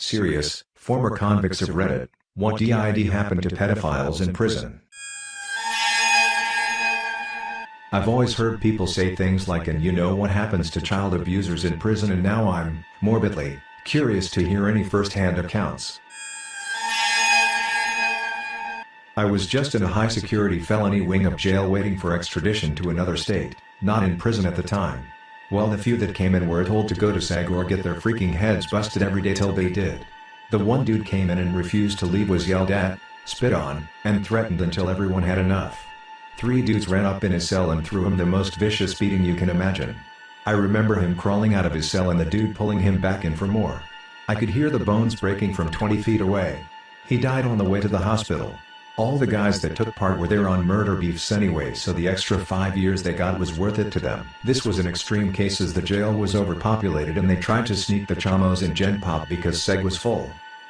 Serious, former convicts of Reddit, what did happen to pedophiles in prison? I've always heard people say things like and you know what happens to child abusers in prison and now I'm, morbidly, curious to hear any first-hand accounts. I was just in a high-security felony wing of jail waiting for extradition to another state, not in prison at the time. Well the few that came in were told to go to SEG or get their freaking heads busted every day till they did. The one dude came in and refused to leave was yelled at, spit on, and threatened until everyone had enough. Three dudes ran up in his cell and threw him the most vicious beating you can imagine. I remember him crawling out of his cell and the dude pulling him back in for more. I could hear the bones breaking from 20 feet away. He died on the way to the hospital. All the guys that took part were there on murder beefs anyway so the extra five years they got was worth it to them. This was an extreme case as the jail was overpopulated and they tried to sneak the chamos in Gen Pop because SEG was full.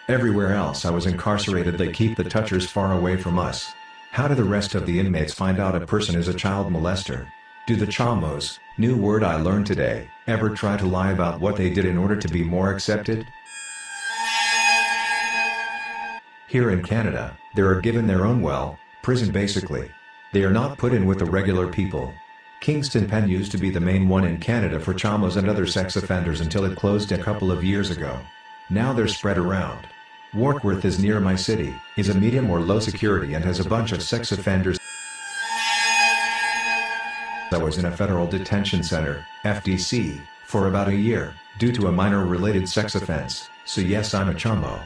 Everywhere else I was incarcerated they keep the touchers far away from us. How do the rest of the inmates find out a person is a child molester? Do the chamos, new word I learned today, ever try to lie about what they did in order to be more accepted? Here in Canada, they are given their own well, prison basically. They are not put in with the regular people. Kingston Pen used to be the main one in Canada for chamos and other sex offenders until it closed a couple of years ago. Now they're spread around. Warkworth is near my city, is a medium or low security and has a bunch of sex offenders. I was in a federal detention center, FDC, for about a year, due to a minor related sex offense, so yes I'm a chamo.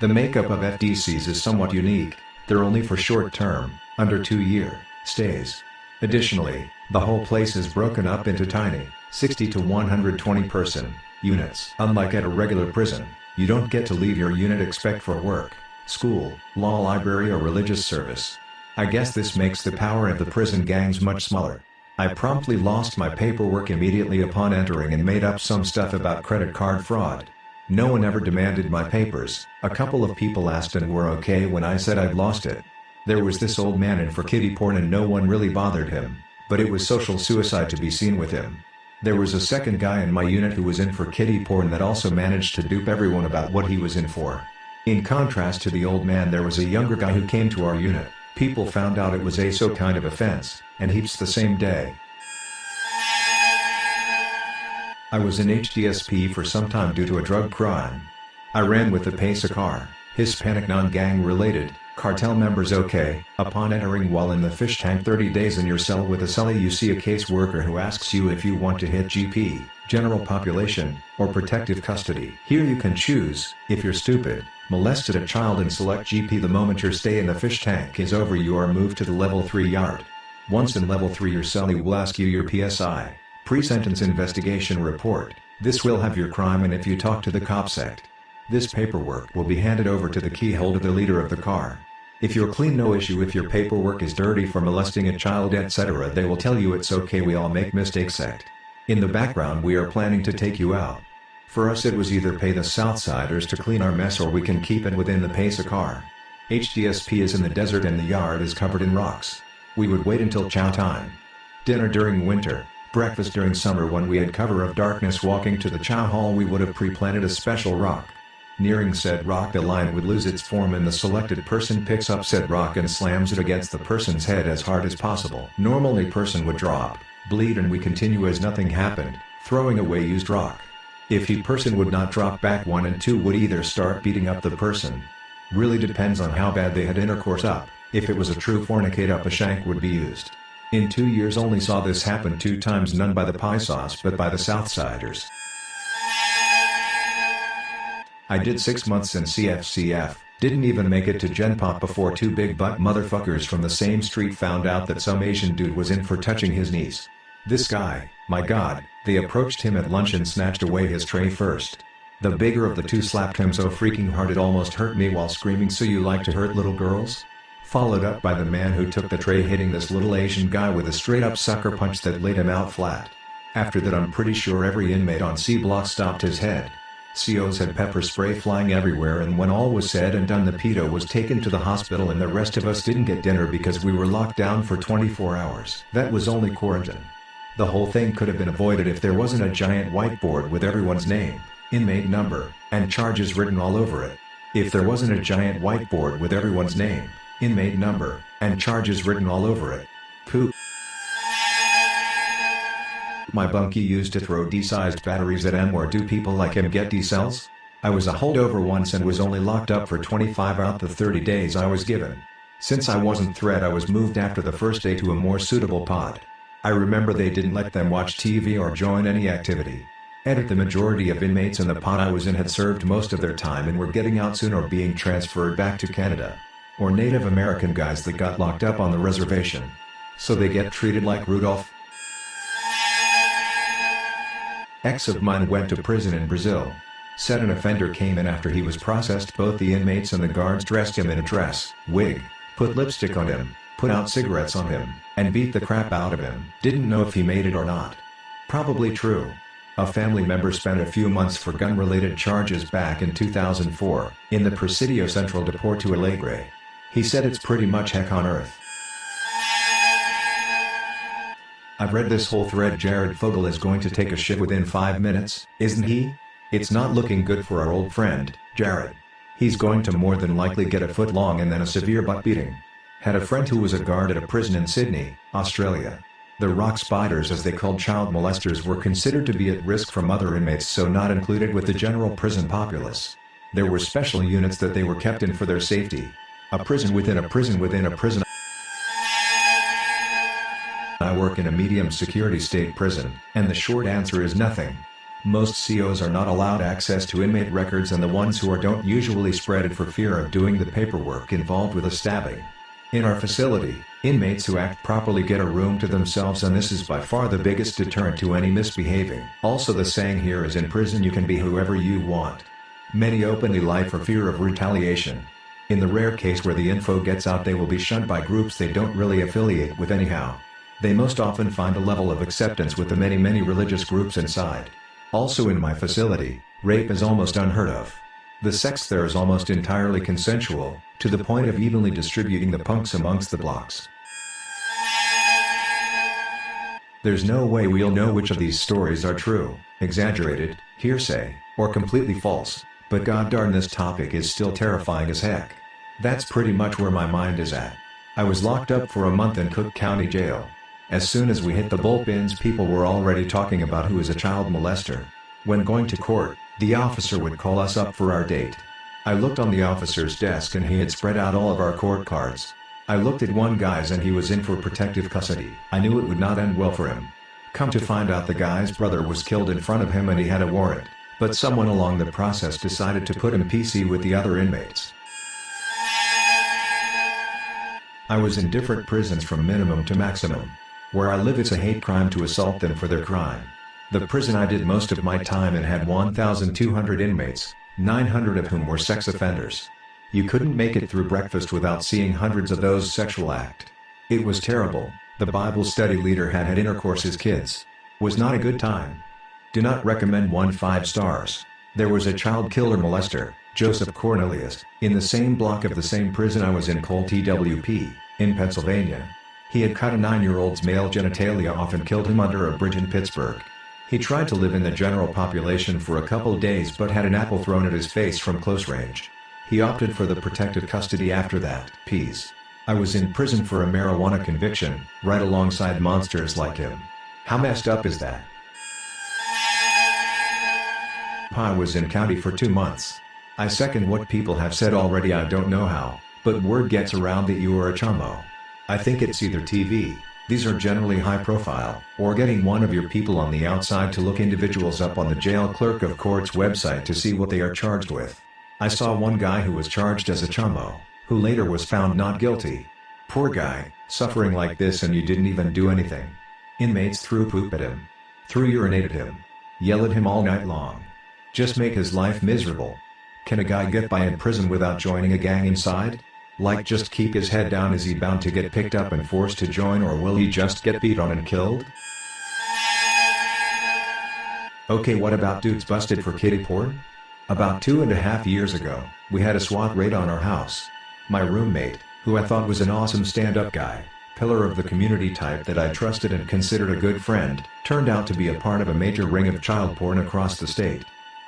The makeup of FDCs is somewhat unique, they're only for short term, under two year, stays. Additionally, the whole place is broken up into tiny, 60 to 120 person, units. Unlike at a regular prison, you don't get to leave your unit except for work, school, law library or religious service. I guess this makes the power of the prison gangs much smaller. I promptly lost my paperwork immediately upon entering and made up some stuff about credit card fraud. No one ever demanded my papers, a couple of people asked and were okay when I said I'd lost it. There was this old man in for kitty porn and no one really bothered him, but it was social suicide to be seen with him. There was a second guy in my unit who was in for kitty porn that also managed to dupe everyone about what he was in for. In contrast to the old man there was a younger guy who came to our unit, people found out it was a so kind of offense, and heaps the same day. I was in HDSP for some time due to a drug crime. I ran with the Pesa car, Hispanic non-gang related, cartel members okay, upon entering while in the fish tank 30 days in your cell with a cellie you see a caseworker who asks you if you want to hit GP, general population, or protective custody. Here you can choose, if you're stupid, molested a child and select GP the moment your stay in the fish tank is over you are moved to the level 3 yard. Once in level 3 your cellie will ask you your PSI. Pre-sentence investigation report, this will have your crime and if you talk to the cops act. This paperwork will be handed over to the keyhole to the leader of the car. If you're clean no issue if your paperwork is dirty for molesting a child etc they will tell you it's okay we all make mistakes act. In the background we are planning to take you out. For us it was either pay the Southsiders to clean our mess or we can keep it within the Pesa car. HDSP is in the desert and the yard is covered in rocks. We would wait until chow time. Dinner during winter, breakfast during summer when we had cover of darkness walking to the chow hall we would have pre-planted a special rock. Nearing said rock the line would lose its form and the selected person picks up said rock and slams it against the person's head as hard as possible. Normally person would drop, bleed and we continue as nothing happened, throwing away used rock. If he person would not drop back one and two would either start beating up the person. Really depends on how bad they had intercourse up, if it was a true fornicate up a shank would be used. In two years only saw this happen two times none by the Paisas but by the Southsiders. I did six months in CFCF, didn't even make it to Gen Pop before two big butt motherfuckers from the same street found out that some Asian dude was in for touching his niece. This guy, my god, they approached him at lunch and snatched away his tray first. The bigger of the two slapped him so freaking hard it almost hurt me while screaming so you like to hurt little girls? Followed up by the man who took the tray hitting this little Asian guy with a straight up sucker punch that laid him out flat. After that I'm pretty sure every inmate on C block stopped his head. COs had pepper spray flying everywhere and when all was said and done the pedo was taken to the hospital and the rest of us didn't get dinner because we were locked down for 24 hours. That was only quarantine. The whole thing could have been avoided if there wasn't a giant whiteboard with everyone's name, inmate number, and charges written all over it. If there wasn't a giant whiteboard with everyone's name, inmate number, and charges written all over it. Poop. My bunkie used to throw D-sized batteries at him or do people like him get D-cells? I was a holdover once and was only locked up for 25 out the 30 days I was given. Since I wasn't threat I was moved after the first day to a more suitable pod. I remember they didn't let them watch TV or join any activity. Edit the majority of inmates in the pod I was in had served most of their time and were getting out soon or being transferred back to Canada. Or Native American guys that got locked up on the reservation. So they get treated like Rudolph? Ex of mine went to prison in Brazil. Said an offender came in after he was processed both the inmates and the guards dressed him in a dress, wig, put lipstick on him, put out cigarettes on him, and beat the crap out of him. Didn't know if he made it or not. Probably true. A family member spent a few months for gun-related charges back in 2004, in the Presidio Central de Porto Alegre. He said it's pretty much heck on earth. I've read this whole thread Jared Fogle is going to take a shit within 5 minutes, isn't he? It's not looking good for our old friend, Jared. He's going to more than likely get a foot long and then a severe butt beating. Had a friend who was a guard at a prison in Sydney, Australia. The rock spiders as they called child molesters were considered to be at risk from other inmates so not included with the general prison populace. There were special units that they were kept in for their safety. A prison within a prison within a prison I work in a medium security state prison, and the short answer is nothing. Most COs are not allowed access to inmate records and the ones who are don't usually spread it for fear of doing the paperwork involved with a stabbing. In our facility, inmates who act properly get a room to themselves and this is by far the biggest deterrent to any misbehaving. Also the saying here is in prison you can be whoever you want. Many openly lie for fear of retaliation. In the rare case where the info gets out they will be shunned by groups they don't really affiliate with anyhow. They most often find a level of acceptance with the many many religious groups inside. Also in my facility, rape is almost unheard of. The sex there is almost entirely consensual, to the point of evenly distributing the punks amongst the blocks. There's no way we'll know which of these stories are true, exaggerated, hearsay, or completely false, but god darn this topic is still terrifying as heck. That's pretty much where my mind is at. I was locked up for a month in Cook County Jail, as soon as we hit the bullpens people were already talking about who is a child molester. When going to court, the officer would call us up for our date. I looked on the officer's desk and he had spread out all of our court cards. I looked at one guy's and he was in for protective custody. I knew it would not end well for him. Come to find out the guy's brother was killed in front of him and he had a warrant, but someone along the process decided to put him PC with the other inmates. I was in different prisons from minimum to maximum. Where I live it's a hate crime to assault them for their crime. The prison I did most of my time in had 1,200 inmates, 900 of whom were sex offenders. You couldn't make it through breakfast without seeing hundreds of those sexual act. It was terrible, the Bible study leader had had intercourse his kids. Was not a good time. Do not recommend 1 5 stars. There was a child killer molester, Joseph Cornelius, in the same block of the same prison I was in called TWP, in Pennsylvania. He had cut a nine-year-old's male genitalia off and killed him under a bridge in Pittsburgh. He tried to live in the general population for a couple days but had an apple thrown at his face from close range. He opted for the protective custody after that. Peace. I was in prison for a marijuana conviction, right alongside monsters like him. How messed up is that? I was in county for two months. I second what people have said already I don't know how, but word gets around that you are a chamo. I think it's either TV, these are generally high profile, or getting one of your people on the outside to look individuals up on the jail clerk of court's website to see what they are charged with. I saw one guy who was charged as a chamo, who later was found not guilty. Poor guy, suffering like this and you didn't even do anything. Inmates threw poop at him. Threw urinate at him. Yell at him all night long. Just make his life miserable. Can a guy get by in prison without joining a gang inside? Like just keep his head down is he bound to get picked up and forced to join or will he just get beat on and killed? Okay what about dudes busted for kiddie porn? About two and a half years ago, we had a SWAT raid on our house. My roommate, who I thought was an awesome stand-up guy, pillar of the community type that I trusted and considered a good friend, turned out to be a part of a major ring of child porn across the state.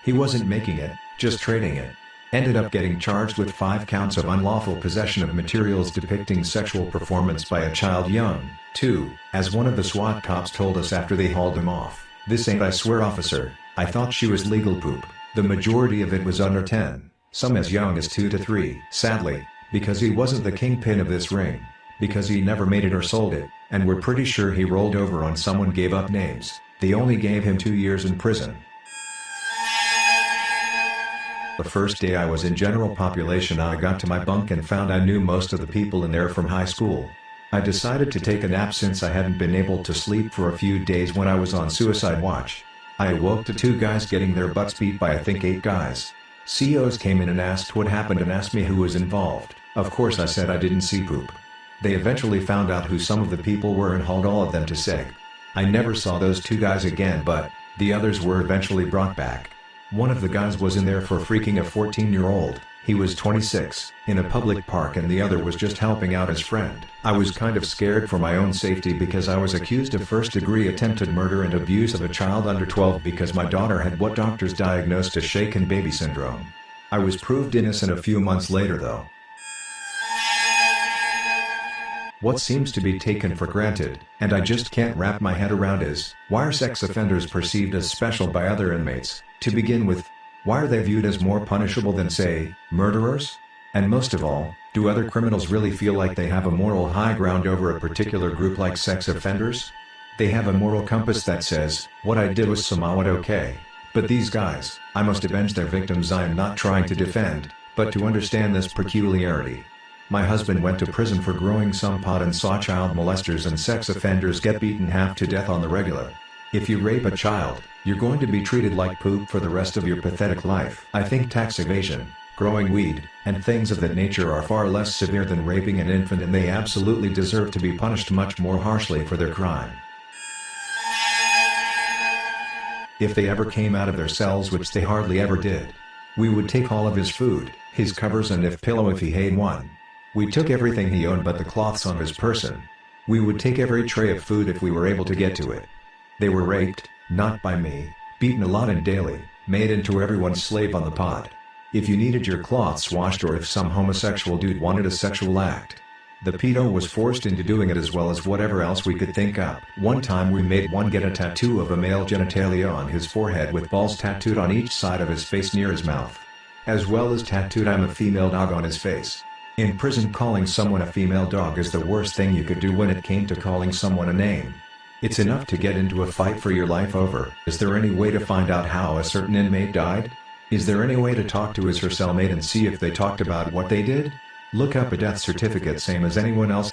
He wasn't making it, just trading it. Ended up getting charged with five counts of unlawful possession of materials depicting sexual performance by a child young, too, as one of the SWAT cops told us after they hauled him off. This ain't I swear officer, I thought she was legal poop. The majority of it was under 10, some as young as 2 to 3. Sadly, because he wasn't the kingpin of this ring. Because he never made it or sold it, and we're pretty sure he rolled over on someone gave up names, they only gave him two years in prison. The first day I was in general population I got to my bunk and found I knew most of the people in there from high school. I decided to take a nap since I hadn't been able to sleep for a few days when I was on suicide watch. I awoke to two guys getting their butts beat by I think eight guys. COs came in and asked what happened and asked me who was involved. Of course I said I didn't see poop. They eventually found out who some of the people were and hauled all of them to SEG. I never saw those two guys again but, the others were eventually brought back. One of the guys was in there for freaking a 14-year-old, he was 26, in a public park and the other was just helping out his friend. I was kind of scared for my own safety because I was accused of first-degree attempted murder and abuse of a child under 12 because my daughter had what doctors diagnosed as shaken baby syndrome. I was proved innocent a few months later though. What seems to be taken for granted, and I just can't wrap my head around is, why are sex offenders perceived as special by other inmates? To begin with, why are they viewed as more punishable than say, murderers? And most of all, do other criminals really feel like they have a moral high ground over a particular group like sex offenders? They have a moral compass that says, what I did was somewhat okay. But these guys, I must avenge their victims I am not trying to defend, but to understand this peculiarity. My husband went to prison for growing some pot and saw child molesters and sex offenders get beaten half to death on the regular. If you rape a child, you're going to be treated like poop for the rest of your pathetic life. I think tax evasion, growing weed, and things of that nature are far less severe than raping an infant and they absolutely deserve to be punished much more harshly for their crime. If they ever came out of their cells which they hardly ever did. We would take all of his food, his covers and if pillow if he had one. We took everything he owned but the cloths on his person. We would take every tray of food if we were able to get to it. They were raped, not by me, beaten a lot and daily, made into everyone's slave on the pod. If you needed your cloths washed or if some homosexual dude wanted a sexual act. The pedo was forced into doing it as well as whatever else we could think up. One time we made one get a tattoo of a male genitalia on his forehead with balls tattooed on each side of his face near his mouth. As well as tattooed I'm a female dog on his face. In prison calling someone a female dog is the worst thing you could do when it came to calling someone a name. It's enough to get into a fight for your life over. Is there any way to find out how a certain inmate died? Is there any way to talk to his or cellmate and see if they talked about what they did? Look up a death certificate same as anyone else.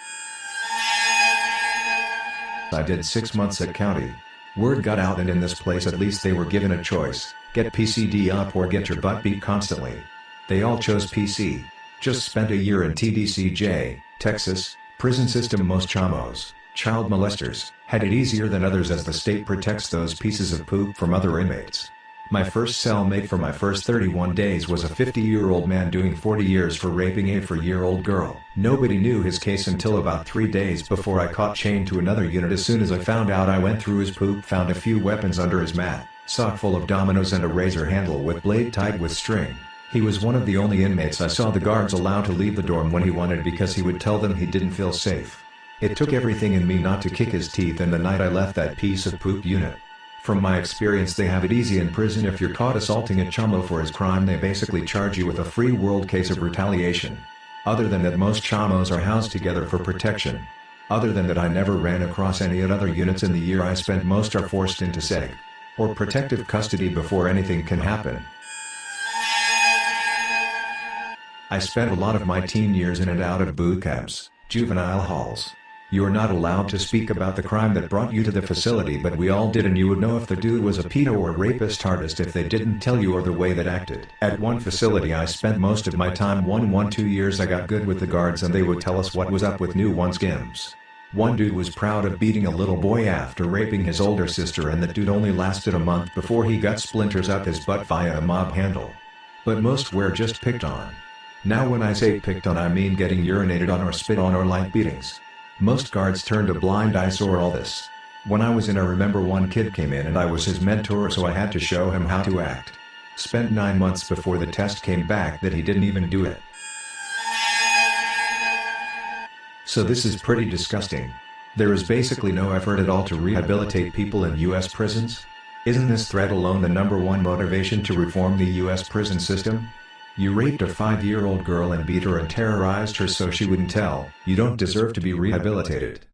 I did six months at county. Word got out and in this place at least they were given a choice, get PCD up or get your butt beat constantly. They all chose PC. Just spent a year in TDCJ, Texas, prison system most chamos, child molesters, had it easier than others as the state protects those pieces of poop from other inmates. My first cellmate for my first 31 days was a 50-year-old man doing 40 years for raping a 4-year-old girl. Nobody knew his case until about 3 days before I caught chained to another unit as soon as I found out I went through his poop found a few weapons under his mat, sock full of dominoes and a razor handle with blade tied with string. He was one of the only inmates I saw the guards allow to leave the dorm when he wanted because he would tell them he didn't feel safe. It took everything in me not to kick his teeth and the night I left that piece of poop unit. From my experience they have it easy in prison if you're caught assaulting a chamo for his crime they basically charge you with a free world case of retaliation. Other than that most chamos are housed together for protection. Other than that I never ran across any other units in the year I spent most are forced into SEG. Or protective custody before anything can happen. I spent a lot of my teen years in and out of boot camps, juvenile halls. You're not allowed to speak about the crime that brought you to the facility but we all did and you would know if the dude was a pedo or rapist artist if they didn't tell you or the way that acted. At one facility I spent most of my time one one two years I got good with the guards and they would tell us what was up with new one's gims. One dude was proud of beating a little boy after raping his older sister and that dude only lasted a month before he got splinters up his butt via a mob handle. But most were just picked on. Now when I say picked on I mean getting urinated on or spit on or light beatings. Most guards turned a blind eye saw all this. When I was in I remember one kid came in and I was his mentor so I had to show him how to act. Spent 9 months before the test came back that he didn't even do it. So this is pretty disgusting. There is basically no effort at all to rehabilitate people in US prisons? Isn't this threat alone the number one motivation to reform the US prison system? You raped a five-year-old girl and beat her and terrorized her so she wouldn't tell, you don't deserve to be rehabilitated.